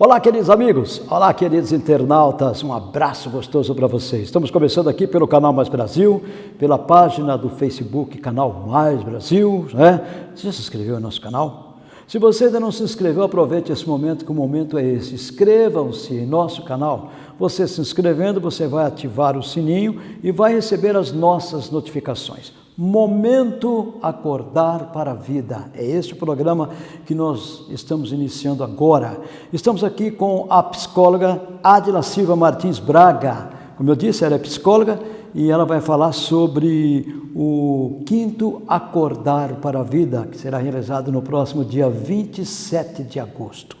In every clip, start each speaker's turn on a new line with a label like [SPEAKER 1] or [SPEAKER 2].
[SPEAKER 1] Olá, queridos amigos. Olá, queridos internautas. Um abraço gostoso para vocês. Estamos começando aqui pelo canal Mais Brasil, pela página do Facebook Canal Mais Brasil, né? Você já se inscreveu no nosso canal? Se você ainda não se inscreveu, aproveite esse momento, que o momento é esse. Inscrevam-se em nosso canal. Você se inscrevendo, você vai ativar o sininho e vai receber as nossas notificações. Momento Acordar para a Vida. É este programa que nós estamos iniciando agora. Estamos aqui com a psicóloga Adila Silva Martins Braga. Como eu disse, ela é psicóloga e ela vai falar sobre o quinto Acordar para a Vida, que será realizado no próximo dia 27 de agosto.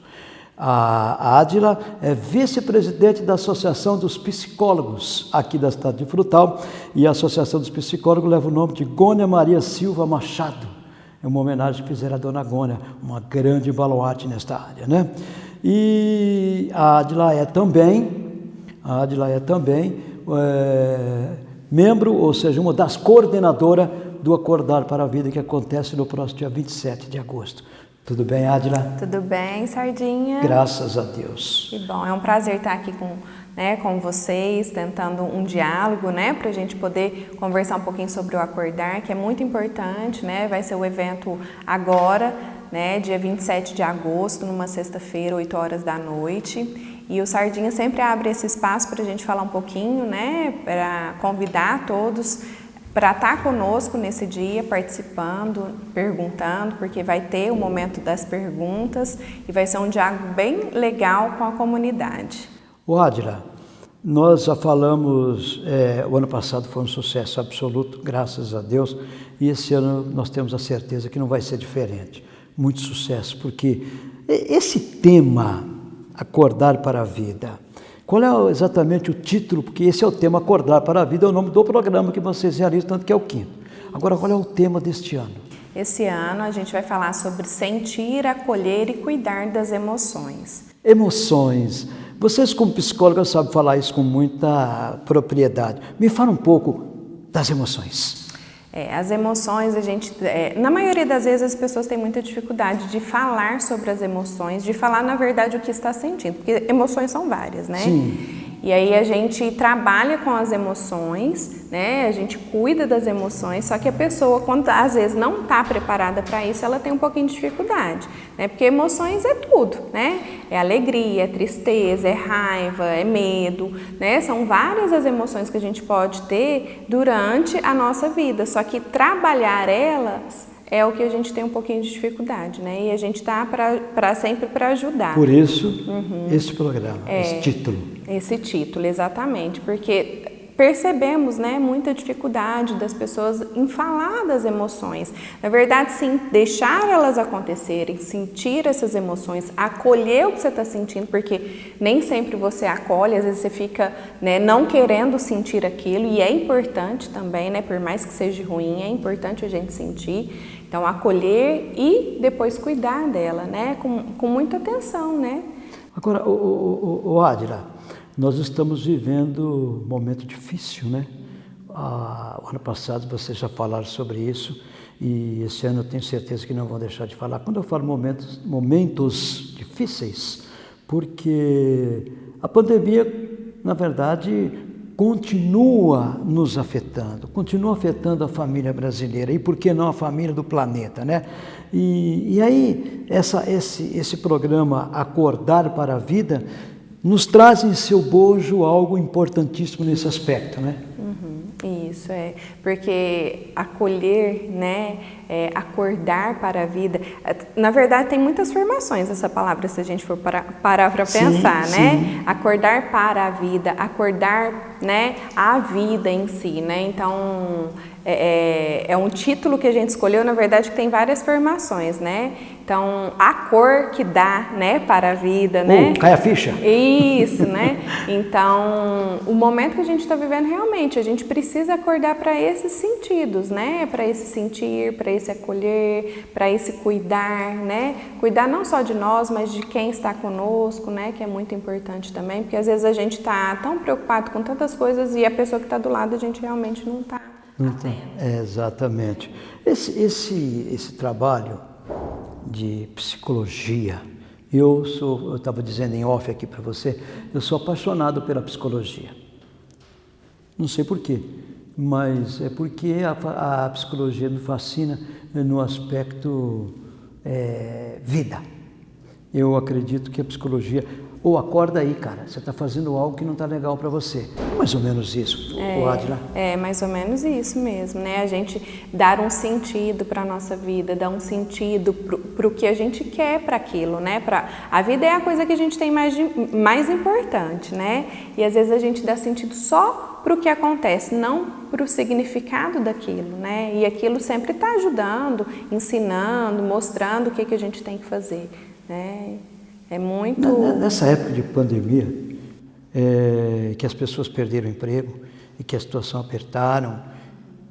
[SPEAKER 1] A Adila é vice-presidente da Associação dos Psicólogos aqui da cidade de Frutal e a Associação dos Psicólogos leva o nome de Gônia Maria Silva Machado. É uma homenagem que fizeram à dona Gônia, uma grande baluarte nesta área, né? E a Adila é também, a Adila é também é, membro, ou seja, uma das coordenadoras do Acordar para a Vida que acontece no próximo dia 27 de agosto. Tudo bem, Adila?
[SPEAKER 2] Tudo bem, Sardinha.
[SPEAKER 1] Graças a Deus.
[SPEAKER 2] Que bom, é um prazer estar aqui com, né, com vocês, tentando um diálogo, né, para a gente poder conversar um pouquinho sobre o acordar, que é muito importante, né, vai ser o evento agora, né, dia 27 de agosto, numa sexta-feira, 8 horas da noite. E o Sardinha sempre abre esse espaço para a gente falar um pouquinho, né, para convidar todos para estar tá conosco nesse dia, participando, perguntando, porque vai ter o momento das perguntas e vai ser um diálogo bem legal com a comunidade.
[SPEAKER 1] O Adila, nós já falamos, é, o ano passado foi um sucesso absoluto, graças a Deus, e esse ano nós temos a certeza que não vai ser diferente. Muito sucesso, porque esse tema, acordar para a vida, qual é exatamente o título? Porque esse é o tema Acordar para a Vida, é o nome do programa que vocês realizam, tanto que é o quinto. Agora, qual é o tema deste ano?
[SPEAKER 2] Esse ano a gente vai falar sobre sentir, acolher e cuidar das emoções.
[SPEAKER 1] Emoções. Vocês, como psicólogos, sabem falar isso com muita propriedade. Me fala um pouco das emoções.
[SPEAKER 2] É, as emoções, a gente, é, na maioria das vezes as pessoas têm muita dificuldade de falar sobre as emoções, de falar na verdade o que está sentindo, porque emoções são várias, né?
[SPEAKER 1] Sim.
[SPEAKER 2] E aí a gente trabalha com as emoções, né? A gente cuida das emoções, só que a pessoa, quando às vezes não está preparada para isso, ela tem um pouquinho de dificuldade, né? Porque emoções é tudo, né? É alegria, é tristeza, é raiva, é medo, né? São várias as emoções que a gente pode ter durante a nossa vida, só que trabalhar elas é o que a gente tem um pouquinho de dificuldade, né? E a gente está para sempre para ajudar.
[SPEAKER 1] Por isso, uhum. esse programa, é, esse título.
[SPEAKER 2] Esse título, exatamente, porque percebemos né, muita dificuldade das pessoas em falar das emoções. Na verdade, sim, deixar elas acontecerem, sentir essas emoções, acolher o que você está sentindo, porque nem sempre você acolhe, às vezes você fica né, não querendo sentir aquilo, e é importante também, né, por mais que seja ruim, é importante a gente sentir. Então, acolher e depois cuidar dela, né? Com, com muita atenção, né?
[SPEAKER 1] Agora, o, o, o Adila, nós estamos vivendo um momento difícil, né? Ah, o ano passado vocês já falaram sobre isso e esse ano eu tenho certeza que não vão deixar de falar. Quando eu falo momentos, momentos difíceis, porque a pandemia, na verdade, continua nos afetando, continua afetando a família brasileira e por que não a família do planeta, né? E, e aí essa, esse, esse programa Acordar para a Vida nos traz em seu bojo algo importantíssimo nesse aspecto, né?
[SPEAKER 2] Isso é, porque acolher, né, é, acordar para a vida, é, na verdade tem muitas formações essa palavra se a gente for para, parar para pensar, sim, né? Sim. Acordar para a vida, acordar, né, a vida em si, né? Então é, é, é um título que a gente escolheu, na verdade que tem várias formações, né? Então, a cor que dá, né, para a vida, né?
[SPEAKER 1] Uh, cai a ficha.
[SPEAKER 2] Isso, né? Então, o momento que a gente está vivendo realmente, a gente precisa acordar para esses sentidos, né? Para esse sentir, para esse acolher, para esse cuidar, né? Cuidar não só de nós, mas de quem está conosco, né? Que é muito importante também, porque às vezes a gente está tão preocupado com tantas coisas e a pessoa que está do lado a gente realmente não está. Não
[SPEAKER 1] tá. É, exatamente. Esse, esse, esse trabalho de psicologia, Eu sou, eu estava dizendo em off aqui para você, eu sou apaixonado pela psicologia. Não sei porquê, mas é porque a, a psicologia me fascina no aspecto é, vida. Eu acredito que a psicologia, ou acorda aí, cara, você está fazendo algo que não está legal para você. Mais ou menos isso,
[SPEAKER 2] é, Adila. É, mais ou menos isso mesmo, né? A gente dar um sentido para a nossa vida, dar um sentido para o que a gente quer para aquilo, né? Pra, a vida é a coisa que a gente tem mais, mais importante, né? E às vezes a gente dá sentido só para o que acontece, não para o significado daquilo, né? E aquilo sempre está ajudando, ensinando, mostrando o que, que a gente tem que fazer, né? É muito...
[SPEAKER 1] Nessa época de pandemia, é, que as pessoas perderam o emprego e que a situação apertaram,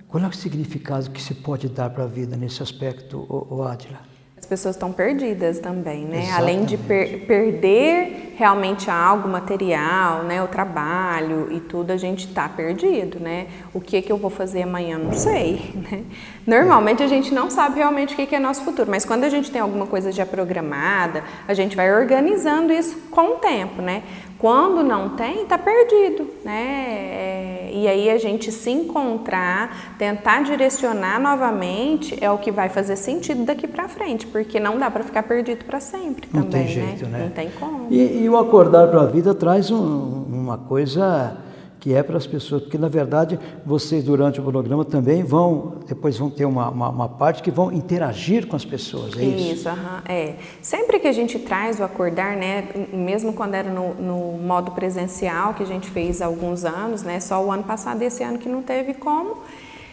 [SPEAKER 1] qual é o significado que se pode dar para a vida nesse aspecto, o Adila?
[SPEAKER 2] As pessoas estão perdidas também, né? Exatamente. Além de per perder realmente algo material, né? O trabalho e tudo, a gente está perdido, né? O que que eu vou fazer amanhã, não sei, né? Normalmente a gente não sabe realmente o que, que é nosso futuro, mas quando a gente tem alguma coisa já programada, a gente vai organizando isso com o tempo, né? Quando não tem, está perdido, né? É, e aí a gente se encontrar, tentar direcionar novamente é o que vai fazer sentido daqui para frente, porque não dá para ficar perdido para sempre
[SPEAKER 1] não
[SPEAKER 2] também,
[SPEAKER 1] tem jeito, né?
[SPEAKER 2] né? Não tem como.
[SPEAKER 1] E, e o acordar para a vida traz um, uma coisa que é para as pessoas, porque na verdade vocês durante o programa também vão, depois vão ter uma, uma, uma parte que vão interagir com as pessoas, é isso?
[SPEAKER 2] Isso, é. Sempre que a gente traz o acordar, né, mesmo quando era no, no, modo presencial, que a gente fez há alguns anos, né, só o ano passado esse ano que não teve como,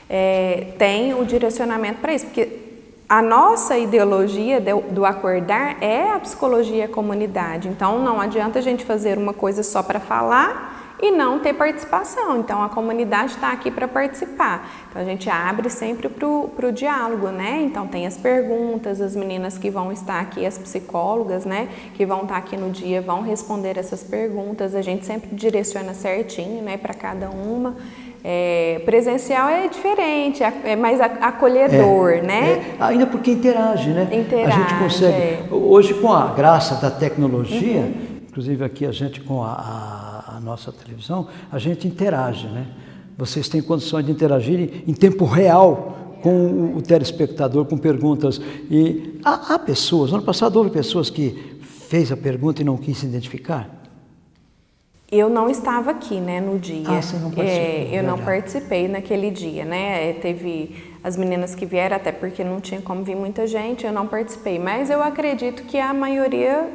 [SPEAKER 2] é, tem o direcionamento para isso, porque a nossa ideologia do acordar é a psicologia comunidade, então não adianta a gente fazer uma coisa só para falar e não ter participação. Então a comunidade está aqui para participar. Então a gente abre sempre para o diálogo, né? Então tem as perguntas, as meninas que vão estar aqui, as psicólogas, né? Que vão estar aqui no dia, vão responder essas perguntas. A gente sempre direciona certinho, né? Para cada uma. É, presencial é diferente, é mais acolhedor,
[SPEAKER 1] é,
[SPEAKER 2] né?
[SPEAKER 1] É, ainda porque interage, né?
[SPEAKER 2] Interage,
[SPEAKER 1] a gente consegue.
[SPEAKER 2] É.
[SPEAKER 1] Hoje, com a graça da tecnologia, uhum. inclusive aqui a gente com a a nossa televisão, a gente interage, né? Vocês têm condições de interagir em tempo real com o telespectador, com perguntas. E há, há pessoas, no ano passado houve pessoas que fez a pergunta e não quis se identificar?
[SPEAKER 2] Eu não estava aqui, né, no dia.
[SPEAKER 1] Ah, você não participou. É,
[SPEAKER 2] eu não participei naquele dia, né? É, teve as meninas que vieram, até porque não tinha como vir muita gente, eu não participei. Mas eu acredito que a maioria,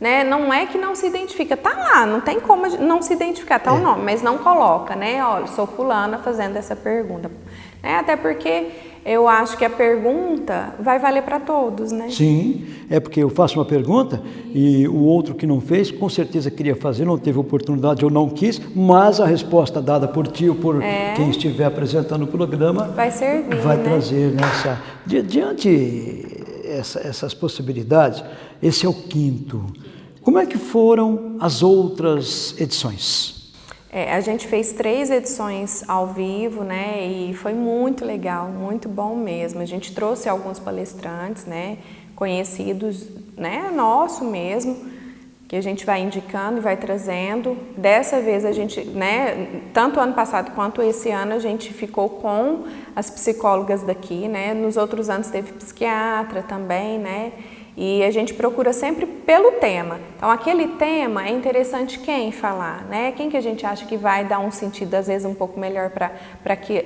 [SPEAKER 2] né, não é que não se identifica, tá lá, não tem como não se identificar, tá é. o nome, mas não coloca, né? Olha, sou fulana fazendo essa pergunta. É, até porque eu acho que a pergunta vai valer para todos, né?
[SPEAKER 1] Sim, é porque eu faço uma pergunta e o outro que não fez, com certeza queria fazer, não teve oportunidade ou não quis, mas a resposta dada por ti ou por é. quem estiver apresentando o programa
[SPEAKER 2] vai servir,
[SPEAKER 1] vai
[SPEAKER 2] né?
[SPEAKER 1] trazer nessa diante essa, essas possibilidades. Esse é o quinto. Como é que foram as outras edições?
[SPEAKER 2] É, a gente fez três edições ao vivo, né, e foi muito legal, muito bom mesmo. A gente trouxe alguns palestrantes, né, conhecidos, né, nosso mesmo, que a gente vai indicando e vai trazendo. Dessa vez a gente, né, tanto ano passado quanto esse ano a gente ficou com as psicólogas daqui, né, nos outros anos teve psiquiatra também, né, e a gente procura sempre pelo tema. Então, aquele tema é interessante quem falar, né? Quem que a gente acha que vai dar um sentido, às vezes, um pouco melhor para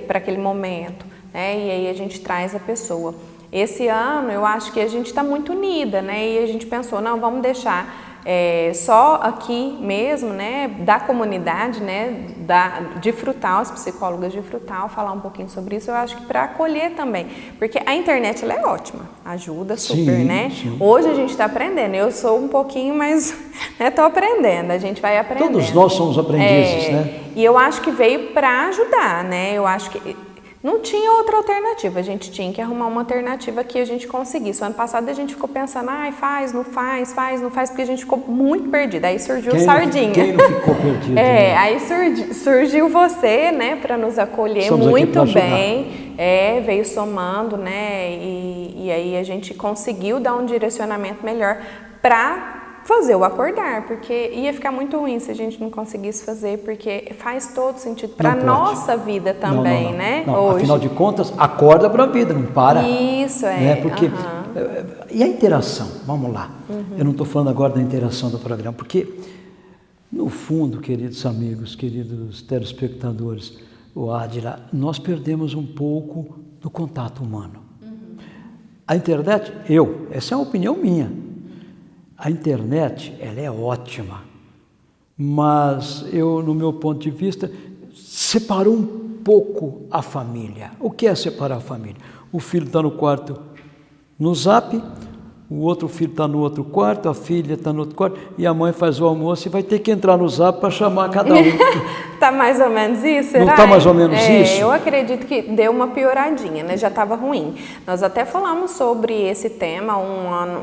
[SPEAKER 2] aquele momento, né? E aí a gente traz a pessoa. Esse ano, eu acho que a gente está muito unida, né? E a gente pensou, não, vamos deixar é, só aqui mesmo, né, da comunidade, né, da, de Frutal, as psicólogas de Frutal, falar um pouquinho sobre isso, eu acho que para acolher também, porque a internet ela é ótima, ajuda super, sim, né? Sim. Hoje a gente está aprendendo, eu sou um pouquinho mais, estou né, aprendendo, a gente vai aprendendo.
[SPEAKER 1] Todos nós somos aprendizes,
[SPEAKER 2] é,
[SPEAKER 1] né?
[SPEAKER 2] E eu acho que veio para ajudar, né? Eu acho que não tinha outra alternativa, a gente tinha que arrumar uma alternativa que a gente conseguisse. O ano passado a gente ficou pensando, ai, faz, não faz, faz, não faz, porque a gente ficou muito perdida. Aí surgiu
[SPEAKER 1] quem
[SPEAKER 2] o Sardinha. Não,
[SPEAKER 1] quem não ficou perdido?
[SPEAKER 2] é, né? aí surgiu, surgiu você, né, para nos acolher
[SPEAKER 1] Estamos
[SPEAKER 2] muito bem. É, veio somando, né, e, e aí a gente conseguiu dar um direcionamento melhor para fazer o acordar, porque ia ficar muito ruim se a gente não conseguisse fazer, porque faz todo sentido para a nossa vida também,
[SPEAKER 1] não, não,
[SPEAKER 2] né?
[SPEAKER 1] Não, Hoje. Afinal de contas, acorda para a vida, não para.
[SPEAKER 2] Isso, é.
[SPEAKER 1] Né? Porque, uhum. E a interação? Vamos lá. Uhum. Eu não estou falando agora da interação do programa, porque, no fundo, queridos amigos, queridos telespectadores, o Adila, nós perdemos um pouco do contato humano. Uhum. A internet, eu, essa é uma opinião minha, a internet, ela é ótima, mas eu, no meu ponto de vista, separou um pouco a família. O que é separar a família? O filho está no quarto no zap, o outro filho está no outro quarto, a filha está no outro quarto, e a mãe faz o almoço e vai ter que entrar no zap para chamar cada um.
[SPEAKER 2] Está mais ou menos isso,
[SPEAKER 1] será? Não está mais ou menos
[SPEAKER 2] é,
[SPEAKER 1] isso?
[SPEAKER 2] Eu acredito que deu uma pioradinha, né? já estava ruim. Nós até falamos sobre esse tema um, ano,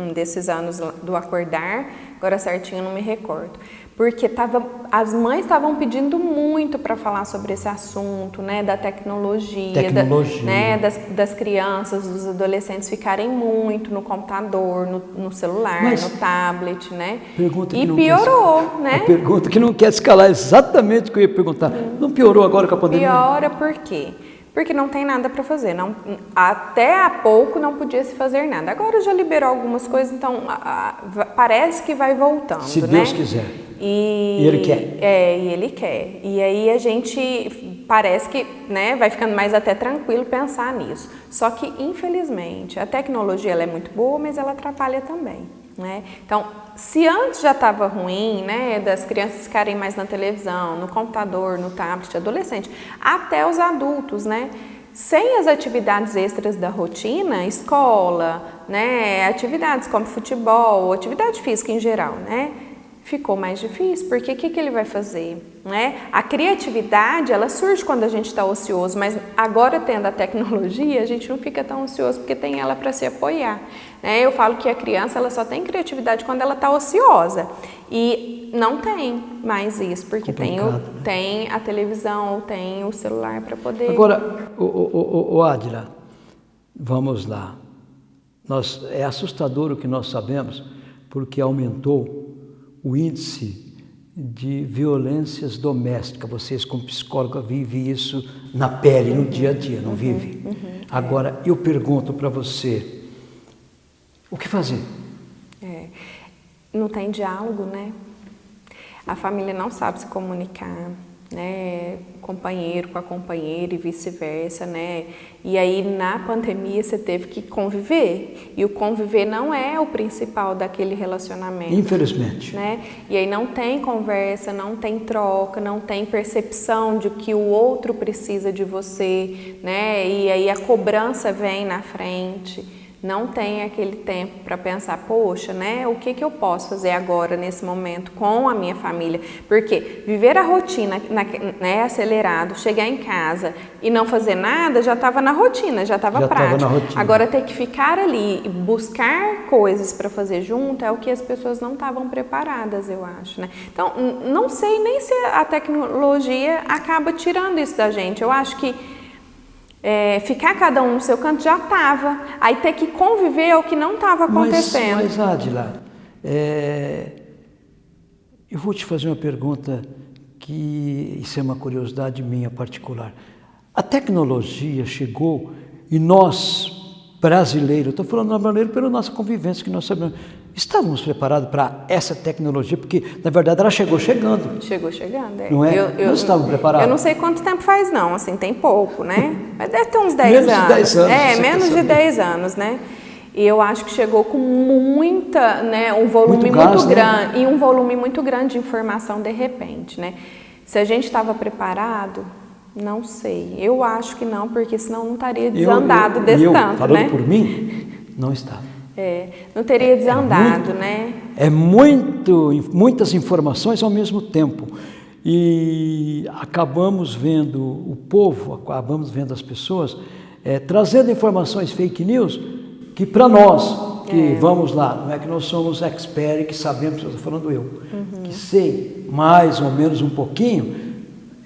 [SPEAKER 2] um desses anos do acordar, agora certinho não me recordo porque tava, as mães estavam pedindo muito para falar sobre esse assunto, né, da tecnologia,
[SPEAKER 1] tecnologia.
[SPEAKER 2] Da, né, das, das, crianças, dos adolescentes ficarem muito no computador, no, no celular, Mas, no tablet, né?
[SPEAKER 1] Pergunta
[SPEAKER 2] e piorou,
[SPEAKER 1] quer,
[SPEAKER 2] né?
[SPEAKER 1] pergunta que não quer escalar exatamente o que eu ia perguntar. Hum. Não piorou agora com a pandemia?
[SPEAKER 2] Piora por quê? Porque não tem nada para fazer. Não, até há pouco não podia se fazer nada. Agora já liberou algumas coisas, então a, a, parece que vai voltando.
[SPEAKER 1] Se
[SPEAKER 2] né?
[SPEAKER 1] Deus quiser.
[SPEAKER 2] E,
[SPEAKER 1] e, ele quer.
[SPEAKER 2] É, e ele quer. E aí a gente parece que né, vai ficando mais até tranquilo pensar nisso. Só que, infelizmente, a tecnologia ela é muito boa, mas ela atrapalha também. Né? Então, se antes já estava ruim, né, das crianças ficarem mais na televisão, no computador, no tablet, adolescente, até os adultos, né? Sem as atividades extras da rotina, escola, né, atividades como futebol, atividade física em geral, né? ficou mais difícil, porque o que, que ele vai fazer? Né? A criatividade, ela surge quando a gente está ocioso, mas agora tendo a tecnologia, a gente não fica tão ocioso porque tem ela para se apoiar. Né? Eu falo que a criança ela só tem criatividade quando ela está ociosa e não tem mais isso, porque tem, o, né? tem a televisão ou tem o celular para poder...
[SPEAKER 1] Agora, o, o, o Adila, vamos lá. Nós, é assustador o que nós sabemos, porque aumentou o índice de violências domésticas. Vocês, como psicóloga, vivem isso na pele, no dia a dia, não uhum, vive? Uhum, Agora, eu pergunto para você, o que fazer?
[SPEAKER 2] É, não tem diálogo, né? A família não sabe se comunicar né, companheiro com a companheira e vice-versa, né? E aí na pandemia você teve que conviver e o conviver não é o principal daquele relacionamento.
[SPEAKER 1] Infelizmente.
[SPEAKER 2] Né? E aí não tem conversa, não tem troca, não tem percepção de que o outro precisa de você, né? E aí a cobrança vem na frente não tem aquele tempo para pensar, poxa, né, o que, que eu posso fazer agora nesse momento com a minha família? Porque viver a rotina na, né, acelerado, chegar em casa e não fazer nada, já estava na rotina, já estava prático. Agora ter que ficar ali e buscar coisas para fazer junto é o que as pessoas não estavam preparadas, eu acho. Né? Então, não sei nem se a tecnologia acaba tirando isso da gente. Eu acho que é, ficar cada um no seu canto já estava. Aí ter que conviver é o que não estava acontecendo.
[SPEAKER 1] Mas, mas Adila, é, eu vou te fazer uma pergunta que isso é uma curiosidade minha particular. A tecnologia chegou e nós, brasileiros, estou falando brasileiro pela nossa convivência que nós sabemos, Estávamos preparados para essa tecnologia, porque na verdade ela chegou chegando.
[SPEAKER 2] Chegou chegando, é.
[SPEAKER 1] Não é? Eu, eu, não estávamos preparados.
[SPEAKER 2] Eu não sei quanto tempo faz não, assim, tem pouco, né? Mas deve ter uns 10 menos anos.
[SPEAKER 1] De 10 anos.
[SPEAKER 2] É, menos de 10 anos, né? E eu acho que chegou com muita, né, um volume muito, muito né? grande né? e um volume muito grande de informação de repente, né? Se a gente estava preparado, não sei. Eu acho que não, porque senão não estaria desandado eu, eu, desse
[SPEAKER 1] eu,
[SPEAKER 2] tanto,
[SPEAKER 1] falando
[SPEAKER 2] né?
[SPEAKER 1] por mim, não estava.
[SPEAKER 2] É, não teria desandado, é muito, né?
[SPEAKER 1] É muito, muitas informações ao mesmo tempo. E acabamos vendo o povo, acabamos vendo as pessoas é, trazendo informações fake news que para nós, que é. vamos lá, não é que nós somos experts que sabemos, estou falando eu, uhum. que sei mais ou menos um pouquinho,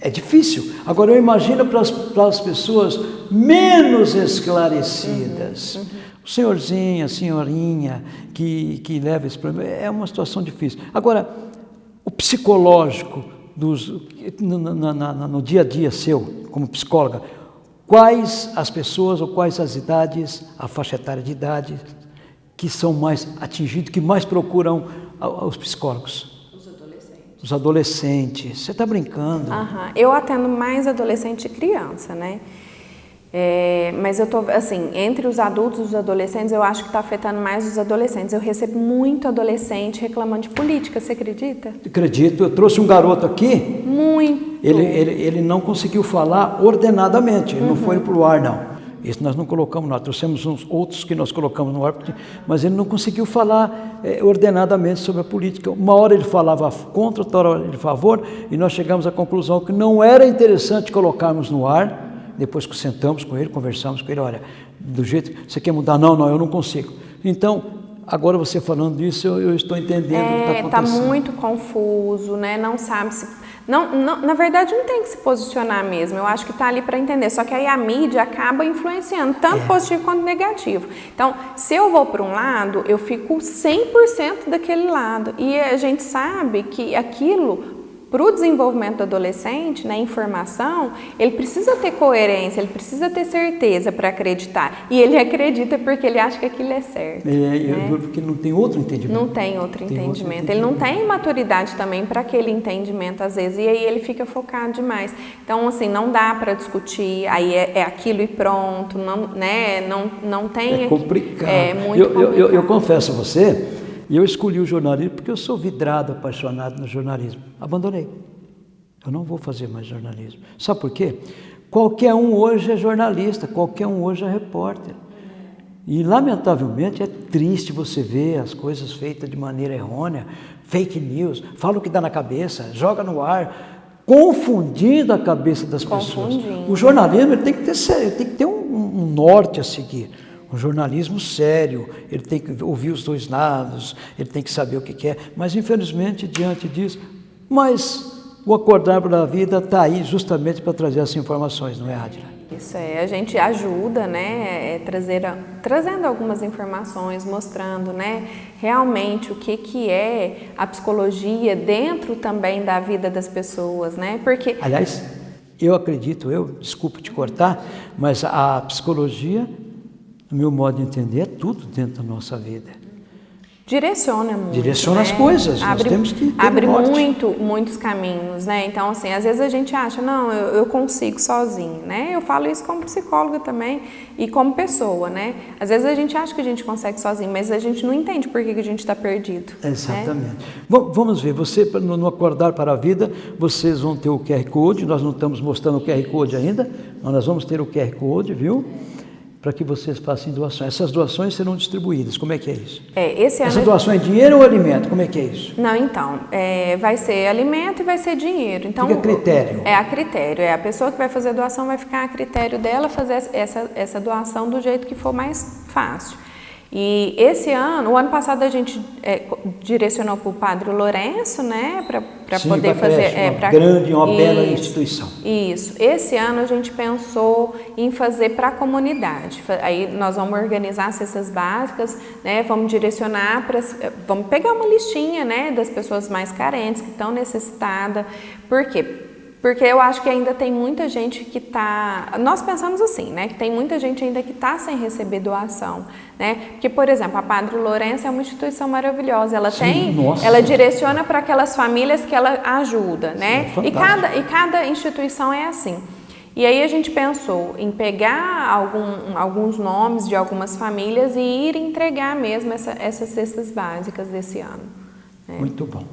[SPEAKER 1] é difícil. Agora eu imagino para as, para as pessoas menos esclarecidas. Uhum. Uhum O senhorzinho, a senhorinha que, que leva esse problema, é uma situação difícil. Agora, o psicológico dos, no, no, no, no dia a dia seu, como psicóloga, quais as pessoas ou quais as idades, a faixa etária de idade, que são mais atingidos, que mais procuram os psicólogos?
[SPEAKER 2] Os adolescentes.
[SPEAKER 1] Você está brincando?
[SPEAKER 2] Aham. Eu atendo mais adolescente e criança, né? É, mas eu tô, assim, entre os adultos e os adolescentes, eu acho que está afetando mais os adolescentes. Eu recebo muito adolescente reclamando de política, você acredita?
[SPEAKER 1] Acredito. Eu trouxe um garoto aqui.
[SPEAKER 2] Muito.
[SPEAKER 1] Ele, ele, ele não conseguiu falar ordenadamente, ele uhum. não foi para o ar, não. Isso nós não colocamos lá, trouxemos uns outros que nós colocamos no ar, mas ele não conseguiu falar é, ordenadamente sobre a política. Uma hora ele falava contra, outra hora ele favor, e nós chegamos à conclusão que não era interessante colocarmos no ar, depois que sentamos com ele, conversamos com ele, olha, do jeito que você quer mudar, não, não, eu não consigo. Então, agora você falando disso, eu, eu estou entendendo é, o que está é, tá
[SPEAKER 2] acontecendo. Está muito confuso, né? Não sabe se. Não, não, na verdade, não tem que se posicionar mesmo. Eu acho que está ali para entender. Só que aí a mídia acaba influenciando, tanto é. positivo quanto negativo. Então, se eu vou para um lado, eu fico 100% daquele lado. E a gente sabe que aquilo para o desenvolvimento do adolescente, na informação, ele precisa ter coerência, ele precisa ter certeza para acreditar. E ele acredita porque ele acha que aquilo é certo. É,
[SPEAKER 1] né? porque não tem outro entendimento.
[SPEAKER 2] Não tem outro, tem entendimento. outro entendimento. Ele não tem maturidade também para aquele entendimento, às vezes, e aí ele fica focado demais. Então, assim, não dá para discutir, aí é, é, aquilo e pronto, não, né? não, não tem...
[SPEAKER 1] É complicado. É muito eu, complicado. Eu, eu, eu confesso a você e eu escolhi o jornalismo porque eu sou vidrado, apaixonado no jornalismo. Abandonei. Eu não vou fazer mais jornalismo. Sabe por quê? Qualquer um hoje é jornalista, qualquer um hoje é repórter. E, lamentavelmente, é triste você ver as coisas feitas de maneira errônea, fake news, fala o que dá na cabeça, joga no ar, confundindo a cabeça das pessoas. O jornalismo tem que ter, tem que ter um, um norte a seguir um jornalismo sério, ele tem que ouvir os dois lados, ele tem que saber o que quer, mas infelizmente diante disso, mas o acordar para a vida está aí justamente para trazer essas informações, não é, Adila?
[SPEAKER 2] Isso é, a gente ajuda, né, é, trazer, trazendo algumas informações, mostrando, né, realmente o que, que é a psicologia dentro também da vida das pessoas, né, porque...
[SPEAKER 1] Aliás, eu acredito, eu, desculpa te cortar, mas a psicologia no meu modo de entender, é tudo dentro da nossa vida.
[SPEAKER 2] Direciona muito.
[SPEAKER 1] Direciona né? as coisas, abre, nós temos que ter
[SPEAKER 2] Abre muito, muitos caminhos, né? Então, assim, às vezes a gente acha, não, eu, eu, consigo sozinho, né? Eu falo isso como psicóloga também e como pessoa, né? Às vezes a gente acha que a gente consegue sozinho, mas a gente não entende por que, que a gente está perdido.
[SPEAKER 1] Né? Exatamente. Né? Vamos ver, você, no Acordar para a Vida, vocês vão ter o QR Code, nós não estamos mostrando o QR Code ainda, mas nós vamos ter o QR Code, viu? Para que vocês façam doações. Essas doações serão distribuídas. Como é que é isso?
[SPEAKER 2] É, esse
[SPEAKER 1] ano... Essa doação é dinheiro ou alimento? Como é que é isso?
[SPEAKER 2] Não, então, é, vai ser alimento e vai ser dinheiro. Então,
[SPEAKER 1] Fica a critério.
[SPEAKER 2] É a critério. É a pessoa que vai fazer a doação vai ficar a critério dela fazer essa, essa doação do jeito que for mais fácil. E esse ano, o ano passado a gente é, direcionou para o Padre Lourenço, né, para poder fazer...
[SPEAKER 1] É, uma pra, grande, uma isso, bela instituição.
[SPEAKER 2] Isso. Esse ano a gente pensou em fazer para a comunidade. Aí nós vamos organizar cestas básicas, né, vamos direcionar para... Vamos pegar uma listinha, né, das pessoas mais carentes, que estão necessitadas. Por quê? Porque eu acho que ainda tem muita gente que está... Nós pensamos assim, né? Que tem muita gente ainda que está sem receber doação, né? Porque, por exemplo, a Padre Lourenço é uma instituição maravilhosa. Ela Sim, tem... Nossa. Ela direciona para aquelas famílias que ela ajuda, né? Sim, é e, cada, e cada instituição é assim. E aí a gente pensou em pegar algum, alguns nomes de algumas famílias e ir entregar mesmo essa, essas cestas básicas desse ano.
[SPEAKER 1] Né? Muito bom.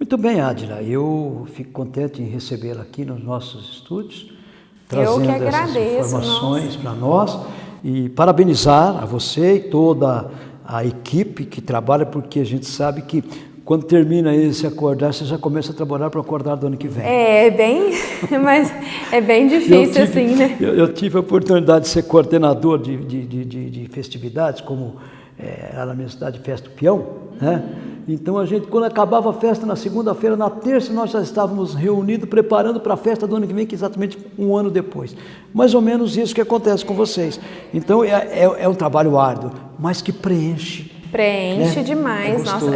[SPEAKER 1] Muito bem, Adila. Eu fico contente em recebê-la aqui nos nossos estúdios, trazendo essas informações para nós e parabenizar a você e toda a equipe que trabalha, porque a gente sabe que quando termina esse acordar, você já começa a trabalhar para acordar do ano que vem.
[SPEAKER 2] É, é bem, mas é bem difícil tive, assim, né?
[SPEAKER 1] Eu, eu, tive a oportunidade de ser coordenador de, de, de, de festividades, como é, lá na minha cidade, Festa do Peão, né? Então a gente, quando acabava a festa na segunda-feira, na terça nós já estávamos reunidos, preparando para a festa do ano que vem, que é exatamente um ano depois. Mais ou menos isso que acontece com vocês. Então é, é, é um trabalho árduo, mas que preenche.
[SPEAKER 2] Preenche né? demais. É Nossa,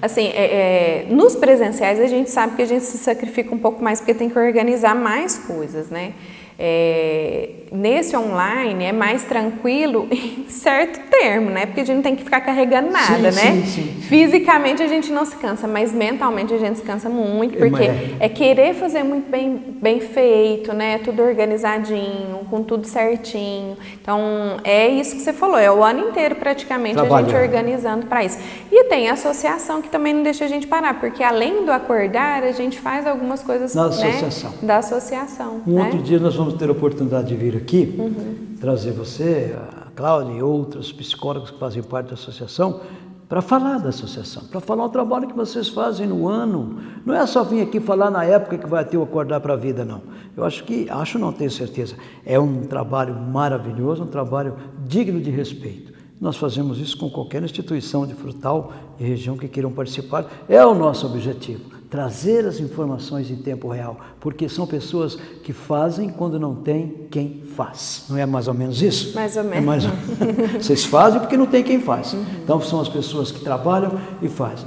[SPEAKER 2] assim, é, é, nos presenciais a gente sabe que a gente se sacrifica um pouco mais porque tem que organizar mais coisas, né? É, nesse online é mais tranquilo em certo termo, né? Porque a gente não tem que ficar carregando nada, sim, né? Sim, sim, Fisicamente a gente não se cansa, mas mentalmente a gente se cansa muito, porque é, é querer fazer muito bem, bem feito, né? Tudo organizadinho, com tudo certinho. Então é isso que você falou, é o ano inteiro praticamente a gente organizando para isso. E tem a associação que também não deixa a gente parar, porque além do acordar, a gente faz algumas coisas
[SPEAKER 1] Na
[SPEAKER 2] né?
[SPEAKER 1] associação.
[SPEAKER 2] da associação.
[SPEAKER 1] Um
[SPEAKER 2] né?
[SPEAKER 1] outro dia nós vamos ter a oportunidade de vir aqui, uhum. trazer você, a Cláudia e outros psicólogos que fazem parte da associação, para falar da associação, para falar o trabalho que vocês fazem no ano. Não é só vir aqui falar na época que vai ter o Acordar para a Vida, não. Eu acho que, acho não tenho certeza, é um trabalho maravilhoso, um trabalho digno de respeito. Nós fazemos isso com qualquer instituição de frutal e região que queiram participar. É o nosso objetivo trazer as informações em tempo real, porque são pessoas que fazem quando não tem quem faz. Não é mais ou menos isso?
[SPEAKER 2] Mais ou
[SPEAKER 1] é
[SPEAKER 2] menos. É
[SPEAKER 1] mais... Vocês fazem porque não tem quem faz. Uhum. Então são as pessoas que trabalham e fazem.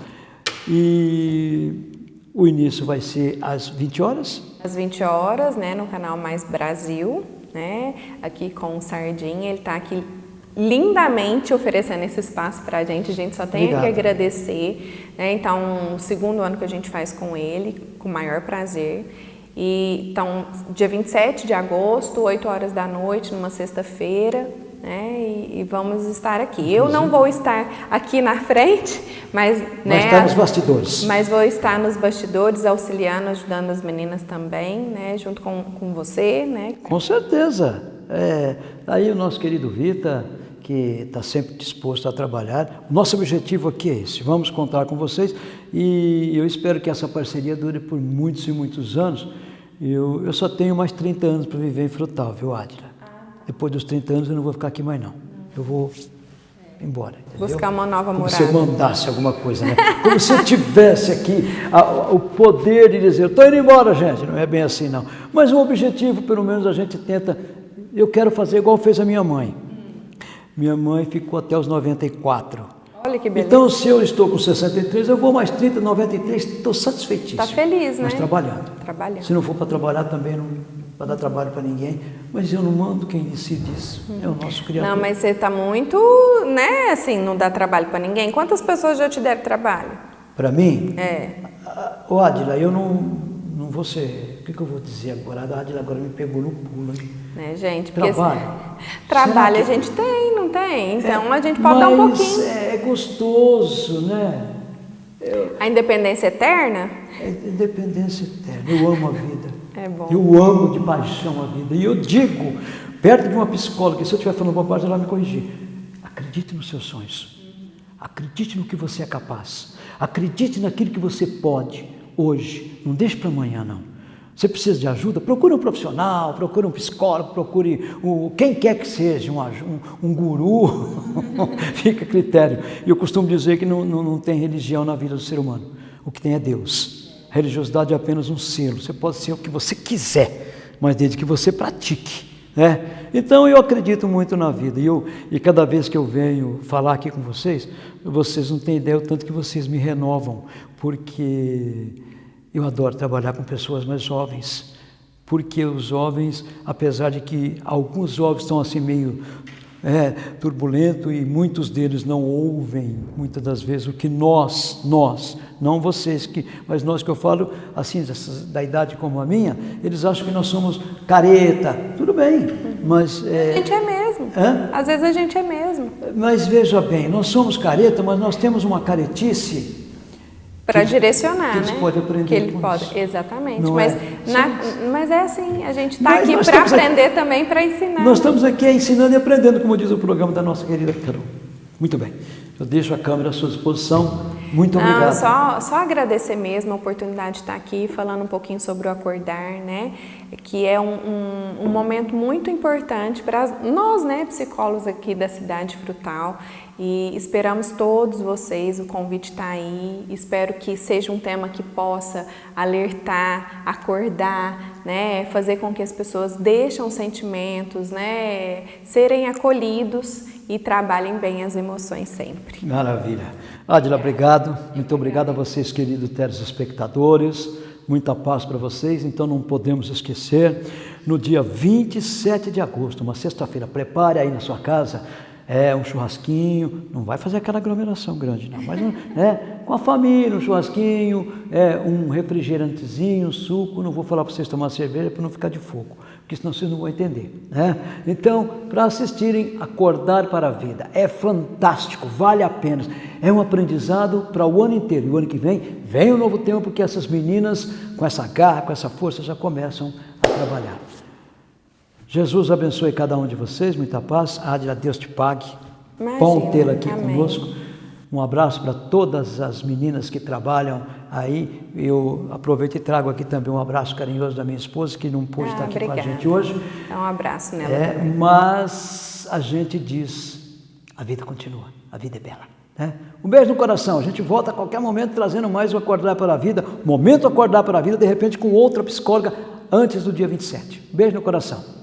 [SPEAKER 1] E o início vai ser às 20 horas?
[SPEAKER 2] Às 20 horas, né, no canal Mais Brasil, né, aqui com o Sardinha, ele está aqui lindamente oferecendo esse espaço para a gente, a gente só tem Obrigado. que agradecer. Né? Então, o segundo ano que a gente faz com ele, com o maior prazer. E, então, dia 27 de agosto, 8 horas da noite, numa sexta-feira, né? E, e, vamos estar aqui. Eu não vou estar aqui na frente, mas...
[SPEAKER 1] Né, estar nos bastidores.
[SPEAKER 2] Mas vou estar nos bastidores, auxiliando, ajudando as meninas também, né? Junto com, com você, né?
[SPEAKER 1] Com certeza. É, aí o nosso querido Vita que está sempre disposto a trabalhar. Nosso objetivo aqui é esse, vamos contar com vocês e eu espero que essa parceria dure por muitos e muitos anos. Eu, eu só tenho mais 30 anos para viver em Frutal, viu, Adila? Depois dos 30 anos eu não vou ficar aqui mais não. Eu vou embora. Entendeu?
[SPEAKER 2] Buscar uma nova
[SPEAKER 1] Como
[SPEAKER 2] morada.
[SPEAKER 1] se eu mandasse alguma coisa, né? Como se eu tivesse aqui a, o poder de dizer, estou indo embora, gente. Não é bem assim, não. Mas o objetivo, pelo menos, a gente tenta. Eu quero fazer igual fez a minha mãe. Minha mãe ficou até os 94.
[SPEAKER 2] Olha que beleza.
[SPEAKER 1] Então, se eu estou com 63, eu vou mais 30, 93, estou satisfeitíssimo.
[SPEAKER 2] Está feliz, né?
[SPEAKER 1] Mas trabalhando.
[SPEAKER 2] Trabalhando.
[SPEAKER 1] Se não for para trabalhar, também não para dar trabalho para ninguém. Mas eu não mando quem decide isso. Hum. É o nosso criador.
[SPEAKER 2] Não, mas você está muito, né, assim, não dá trabalho para ninguém. Quantas pessoas já te deram trabalho?
[SPEAKER 1] Para mim?
[SPEAKER 2] É.
[SPEAKER 1] Ô, Adila, eu não, não vou ser... O que, que eu vou dizer agora? A Adila agora me pegou no pulo. Hein?
[SPEAKER 2] Né, gente?
[SPEAKER 1] Porque trabalho.
[SPEAKER 2] Trabalho que... a gente tem, não tem? Então é, a gente pode dar um pouquinho.
[SPEAKER 1] É gostoso, né?
[SPEAKER 2] Eu... A independência eterna?
[SPEAKER 1] É independência eterna. Eu amo a vida.
[SPEAKER 2] É bom.
[SPEAKER 1] Eu amo de paixão a vida. E eu digo, perto de uma psicóloga, se eu estiver falando bobagem, ela me corrigir. Acredite nos seus sonhos. Acredite no que você é capaz. Acredite naquilo que você pode hoje. Não deixe para amanhã, não. Você precisa de ajuda? Procure um profissional, procure um psicólogo, procure um, quem quer que seja, um, um, um guru, fica a critério. E eu costumo dizer que não, não, não tem religião na vida do ser humano, o que tem é Deus. A religiosidade é apenas um selo, você pode ser o que você quiser, mas desde que você pratique. Né? Então eu acredito muito na vida e, eu, e cada vez que eu venho falar aqui com vocês, vocês não têm ideia o tanto que vocês me renovam, porque eu adoro trabalhar com pessoas mais jovens, porque os jovens, apesar de que alguns jovens estão assim meio é, turbulento e muitos deles não ouvem muitas das vezes o que nós, nós, não vocês, que, mas nós que eu falo assim, da idade como a minha, eles acham que nós somos careta, tudo bem, mas...
[SPEAKER 2] É, a gente é mesmo,
[SPEAKER 1] hã?
[SPEAKER 2] às vezes a gente é mesmo.
[SPEAKER 1] Mas veja bem, nós somos careta, mas nós temos uma caretice
[SPEAKER 2] para direcionar,
[SPEAKER 1] que
[SPEAKER 2] né?
[SPEAKER 1] Eles podem aprender
[SPEAKER 2] que ele pode,
[SPEAKER 1] isso.
[SPEAKER 2] exatamente.
[SPEAKER 1] Não
[SPEAKER 2] mas,
[SPEAKER 1] é?
[SPEAKER 2] na, mas é assim, a gente está aqui para aprender aqui, também, para ensinar.
[SPEAKER 1] Nós estamos aqui ensinando e aprendendo, como diz o programa da nossa querida Carol. Muito bem. Eu deixo a câmera à sua disposição. Muito obrigado.
[SPEAKER 2] Não, só, só agradecer mesmo a oportunidade de estar aqui falando um pouquinho sobre o acordar, né? que é um, um, um momento muito importante para nós, né, psicólogos aqui da cidade frutal. E esperamos todos vocês, o convite está aí. Espero que seja um tema que possa alertar, acordar, né, fazer com que as pessoas deixem os sentimentos, né, serem acolhidos e trabalhem bem as emoções sempre.
[SPEAKER 1] Maravilha. Adila, obrigado. Muito obrigado a vocês, queridos telespectadores. Muita paz para vocês. Então não podemos esquecer, no dia 27 de agosto, uma sexta-feira, prepare aí na sua casa é, um churrasquinho, não vai fazer aquela aglomeração grande, não, mas é, com a família, um churrasquinho, é, um refrigerantezinho, um suco, não vou falar para vocês tomar cerveja para não ficar de fogo, porque senão vocês não vão entender. Né? Então, para assistirem Acordar para a Vida, é fantástico, vale a pena, é um aprendizado para o ano inteiro, e o ano que vem, vem um novo tempo, porque essas meninas, com essa garra, com essa força, já começam a trabalhar. Jesus abençoe cada um de vocês, muita paz. Adila, Deus te pague. Imagina, Bom tê-la aqui amém. conosco. Um abraço para todas as meninas que trabalham aí. Eu aproveito e trago aqui também um abraço carinhoso da minha esposa, que não pôde ah, estar aqui obrigada. com a gente hoje.
[SPEAKER 2] Dá um abraço nela
[SPEAKER 1] é, também. Mas a gente diz, a vida continua, a vida é bela. Né? Um beijo no coração. A gente volta a qualquer momento trazendo mais o Acordar para a Vida. Momento Acordar para a Vida, de repente com outra psicóloga antes do dia 27. Beijo no coração.